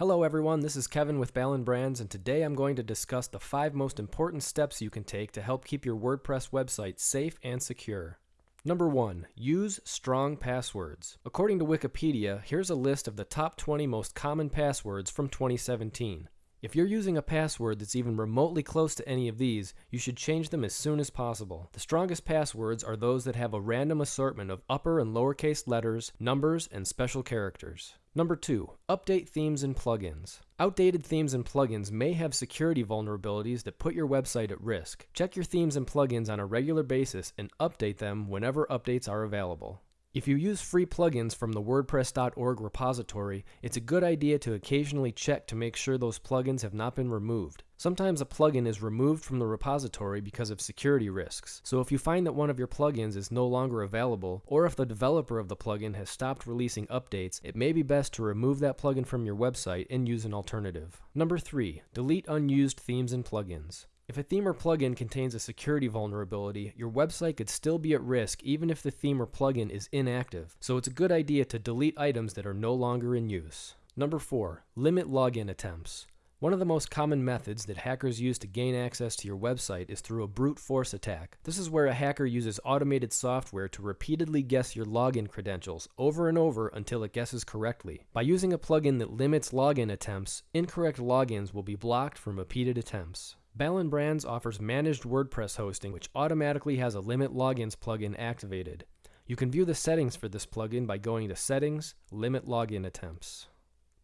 Hello everyone, this is Kevin with Ballen Brands, and today I'm going to discuss the five most important steps you can take to help keep your WordPress website safe and secure. Number 1. Use strong passwords. According to Wikipedia, here's a list of the top 20 most common passwords from 2017. If you're using a password that's even remotely close to any of these, you should change them as soon as possible. The strongest passwords are those that have a random assortment of upper and lowercase letters, numbers, and special characters. Number 2. Update themes and plugins. Outdated themes and plugins may have security vulnerabilities that put your website at risk. Check your themes and plugins on a regular basis and update them whenever updates are available. If you use free plugins from the WordPress.org repository, it's a good idea to occasionally check to make sure those plugins have not been removed. Sometimes a plugin is removed from the repository because of security risks, so if you find that one of your plugins is no longer available, or if the developer of the plugin has stopped releasing updates, it may be best to remove that plugin from your website and use an alternative. Number 3. Delete unused themes and plugins. If a theme or plugin contains a security vulnerability, your website could still be at risk even if the theme or plugin is inactive, so it's a good idea to delete items that are no longer in use. Number 4. Limit login attempts. One of the most common methods that hackers use to gain access to your website is through a brute force attack. This is where a hacker uses automated software to repeatedly guess your login credentials over and over until it guesses correctly. By using a plugin that limits login attempts, incorrect logins will be blocked from repeated attempts. Ballen Brands offers managed WordPress hosting, which automatically has a Limit Logins plugin activated. You can view the settings for this plugin by going to Settings, Limit Login Attempts.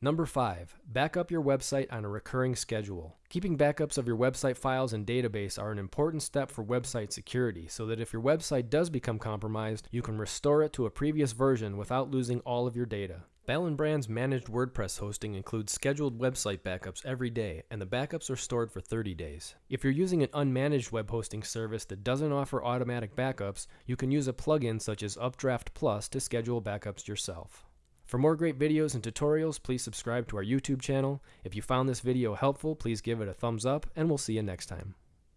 Number 5. Back up your website on a recurring schedule. Keeping backups of your website files and database are an important step for website security so that if your website does become compromised, you can restore it to a previous version without losing all of your data. Ballen Brand's managed WordPress hosting includes scheduled website backups every day, and the backups are stored for 30 days. If you're using an unmanaged web hosting service that doesn't offer automatic backups, you can use a plugin such as Updraft Plus to schedule backups yourself. For more great videos and tutorials, please subscribe to our YouTube channel. If you found this video helpful, please give it a thumbs up, and we'll see you next time.